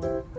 Bye.